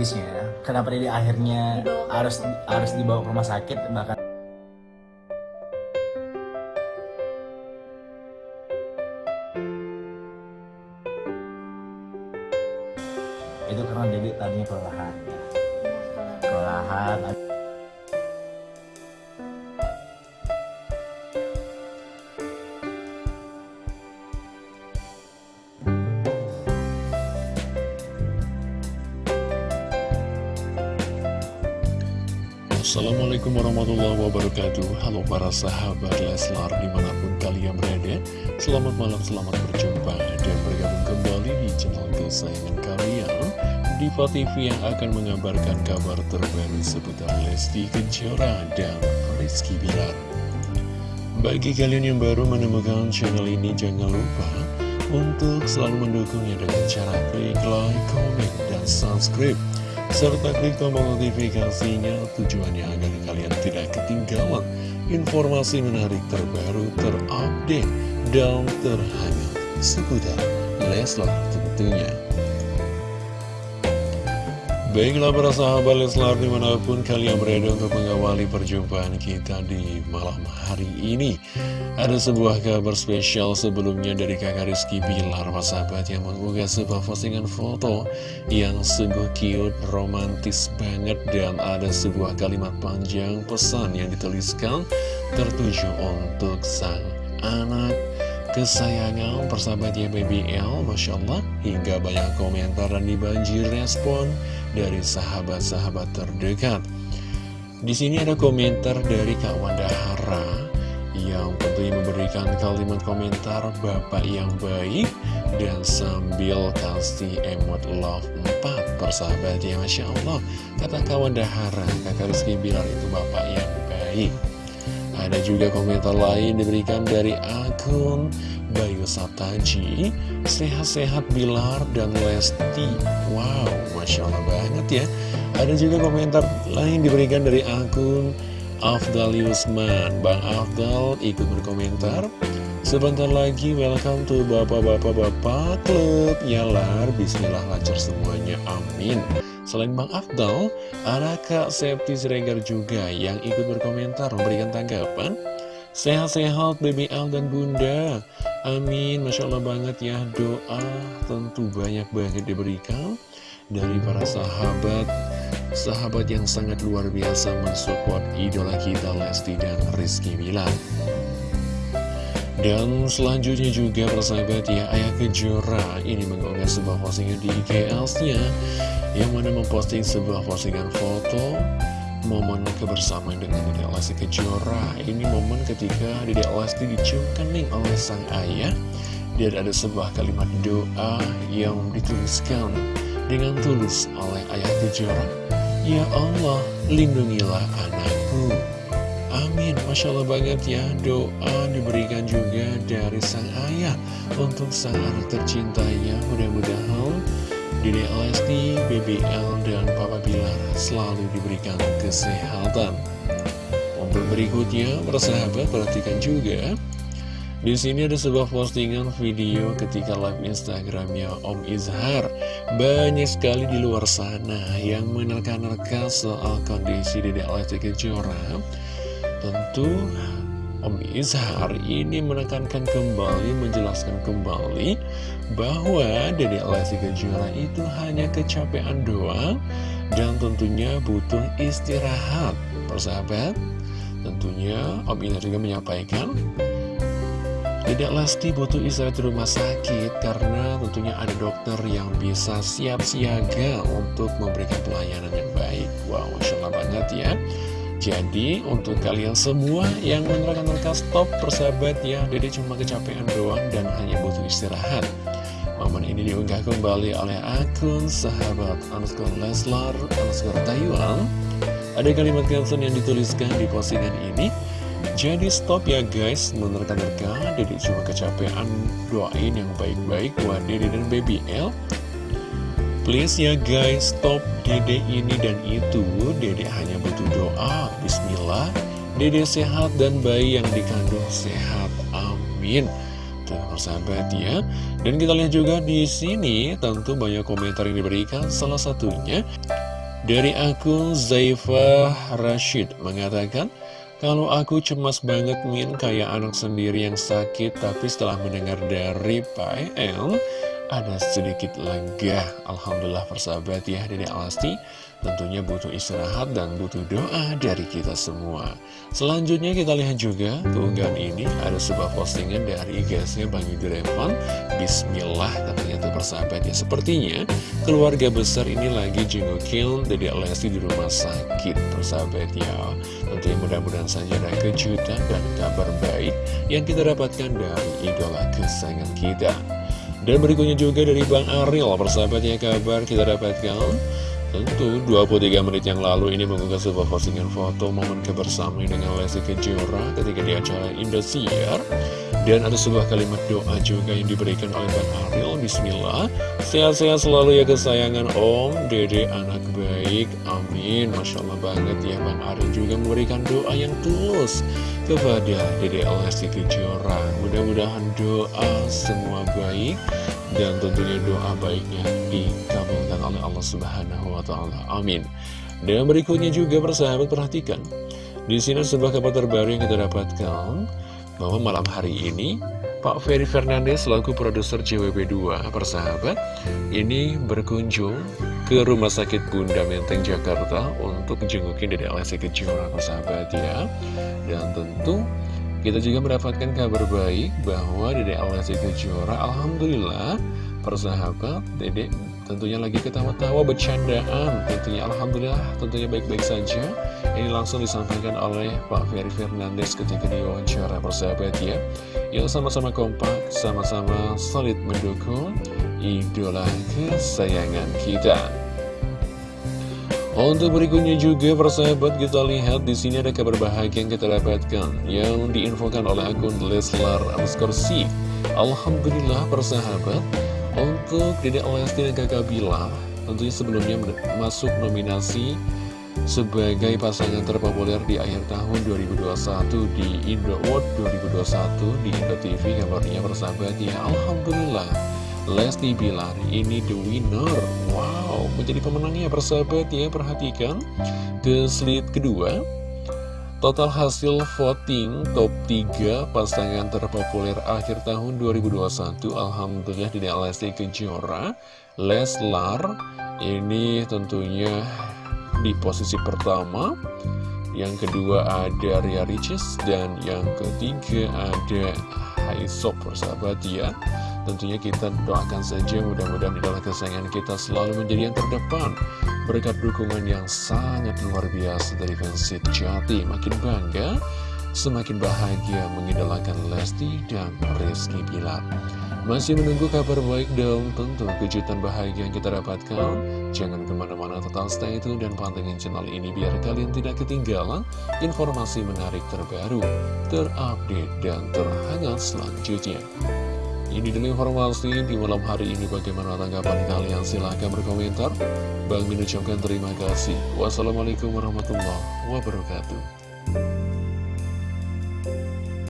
tragisnya kenapa Dede akhirnya harus harus dibawa ke rumah sakit bahkan itu karena Dede tadinya kelelahan ya. kelelahan Assalamualaikum warahmatullahi wabarakatuh. Halo para sahabat Leslar di mana pun kalian berada Selamat malam, selamat berjumpa dan bergabung kembali di channel kesayangan kalian Diva TV yang akan mengabarkan kabar terbaru seputar Lesti Kejora dan Rizky Bilar. Bagi kalian yang baru menemukan channel ini jangan lupa untuk selalu mendukungnya dengan cara klik like, comment, dan subscribe serta klik tombol notifikasinya tujuannya agar kalian tidak ketinggalan informasi menarik terbaru, terupdate, dan terhangat seputar Leslar tentunya. Baiklah para sahabat Leslar di mana pun kalian berada untuk mengawali perjumpaan kita di malam hari ini. Ada sebuah kabar spesial sebelumnya dari kakak Rizky Bilar Para sahabat yang mengunggah sebuah postingan foto yang sungguh cute, romantis banget Dan ada sebuah kalimat panjang pesan yang dituliskan tertuju untuk sang anak kesayangan persahabatnya BBL Masya Allah hingga banyak komentar dan dibanjir respon dari sahabat-sahabat terdekat. Di sini ada komentar dari Kak Wanda Hara yang tentunya memberikan kalimat komentar Bapak yang baik dan sambil kasih emot love 4 persahabatnya Masya Allah. Kata Kak Wanda Hara kakak Rizky Bilar itu Bapak yang baik ada juga komentar lain diberikan dari akun Bayu Sataji Sehat-sehat Bilar dan Lesti. Wow, Masya Allah banget ya. Ada juga komentar lain diberikan dari akun Afdal Yusman. Bang Afdal ikut berkomentar. Sebentar lagi welcome to Bapak-Bapak-Bapak Klub. Yalar Bismillah lancar semuanya, amin Selain Bang Afdal, ada Kak Septi Siregar juga yang ikut berkomentar memberikan tanggapan. Sehat-sehat BBL dan Bunda. Amin, Masya Allah banget ya. Doa tentu banyak banget diberikan dari para sahabat. Sahabat yang sangat luar biasa mensupport idola kita Lesti dan Rizky Bilar. Dan selanjutnya juga persahabat ya Ayah Kejora ini mengunggah sebuah postingan di IGS-nya Yang mana memposting sebuah postingan foto Momen kebersamaan dengan Dede Lesti Kejora. Ini momen ketika Dede Lesti dicium kening oleh sang ayah. Dan ada sebuah kalimat doa yang dituliskan dengan tulus oleh Ayah Kejora. Ya Allah, lindungilah anakku. Amin, Masya Allah banget ya Doa diberikan juga dari sang ayah Untuk sang anak tercintanya Mudah-mudahan Dede Lesti, BBL, dan Papa Bilar Selalu diberikan kesehatan. Untuk berikutnya, persahabat perhatikan juga. Di sini ada sebuah postingan video ketika live Instagramnya Om Izhar. Banyak sekali di luar sana yang menerka-nerka soal kondisi Dede Lesti Kejora. Tentu Om Izhar ini menekankan kembali, menjelaskan kembali bahwa Dede Lesti Kejora itu hanya kecapean doang dan tentunya butuh istirahat. Persahabat, tentunya Om Izhar juga menyampaikan Dedek Lesti butuh istirahat di rumah sakit karena tentunya ada dokter yang bisa siap siaga untuk memberikan pelayanan yang baik. Wow, Masya Allah banget ya. Jadi untuk kalian semua yang menerka-nerka stop persahabat ya Dede cuma kecapean doang dan hanya butuh istirahat Momen ini diunggah kembali oleh akun sahabat underscore Leslar underscore Taiwan. Ada kalimat caption yang dituliskan di postingan ini. Jadi stop ya guys menerka-nerka Dede cuma kecapean doain yang baik-baik buat Dede dan Baby L Please ya guys, stop dede ini dan itu. Dede hanya butuh doa. Bismillah. Dede sehat dan bayi yang dikandung sehat. Amin. Tuh persahabat ya. Dan kita lihat juga di sini Tentu banyak komentar yang diberikan. Salah satunya Dari akun Zaifah Rashid mengatakan, kalau aku cemas banget Min kayak anak sendiri yang sakit Tapi setelah mendengar dari Pak El Ada sedikit lega Alhamdulillah persahabat ya Dari Alasti. Tentunya butuh istirahat dan butuh doa dari kita semua. Selanjutnya kita lihat juga keunggahan ini. Ada sebuah postingan dari IG-nya Bang Yudrevan Bismillah katanya tuh persahabat ya. Sepertinya keluarga besar ini lagi jengukin Dede Lesti di rumah sakit persahabat ya. Tentunya mudah-mudahan saja ada kejutan dan kabar baik Yang kita dapatkan dari idola kesayangan kita Dan berikutnya juga dari Bang Ariel persahabat ya kabar kita dapatkan? Tentu 23 menit yang lalu ini mengunggah sebuah postingan foto momen kebersamaan dengan Lesti Kejora ketika di acara Indosiar. Dan ada sebuah kalimat doa juga yang diberikan oleh Bang Ariel Bismillah. Sehat-sehat selalu ya kesayangan Om Dede anak baik. Amin. Masya Allah banget ya Bang Ariel juga memberikan doa yang tulus Kepada Dede Lesti Kejora. Mudah-mudahan doa semua baik Dan tentunya doa baiknya dikabulkan oleh Allah Subhanahu Wa Taala. Amin. Dan berikutnya juga persahabat perhatikan. Di sini sebuah kabar terbaru yang kita dapatkan bahwa malam hari ini Pak Ferry Fernandes selaku produser JWB2 persahabat ini berkunjung ke Rumah Sakit Bunda Menteng Jakarta untuk jengukin Dede Lesti Kejora persahabat ya. Dan tentu kita juga mendapatkan kabar baik bahwa Dede Lesti Kejora Alhamdulillah persahabat Dede tentunya lagi ketawa-tawa bercandaan. Tentunya Alhamdulillah tentunya baik-baik saja. Ini langsung disampaikan oleh Pak Ferry Fernandes ketika diwawancara persahabat ya. Yang sama-sama kompak sama-sama solid mendukung idola kesayangan kita. Untuk berikutnya juga persahabat kita lihat di sini ada kabar bahagia yang kita dapatkan. Yang diinfokan oleh akun Leslar Anskorsi Alhamdulillah persahabat untuk Dedek Lesti dan Kakak Bilar, tentunya sebelumnya masuk nominasi sebagai pasangan terpopuler di akhir tahun 2021 di Indo Award 2021 di Indo TV kabarnya persahabat ya Alhamdulillah. Lesti Bilar ini the winner. Wow menjadi pemenangnya persahabat ya perhatikan. Ke slide kedua Total hasil voting top 3 pasangan terpopuler akhir tahun 2021 Alhamdulillah di Lesti Kejora. Leslar ini tentunya di posisi pertama. Yang kedua ada Ria Ricis dan yang ketiga ada Haisop persahabat ya. Tentunya kita doakan saja mudah-mudahan adalah kesayangan kita selalu menjadi yang terdepan Berkat dukungan yang sangat luar biasa dari fans Jati Makin bangga, semakin bahagia mengidolakan Lesti dan Rizky Bilar. Masih menunggu kabar baik dan tentu kejutan bahagia yang kita dapatkan. Jangan ke mana-mana tetap stay tune dan pantengin channel ini biar kalian tidak ketinggalan informasi menarik terbaru, terupdate, dan terhangat selanjutnya ini dulu informasi di malam hari ini bagaimana tanggapan kalian? Silahkan berkomentar. Bang Min ucapkan terima kasih. Wassalamualaikum warahmatullahi wabarakatuh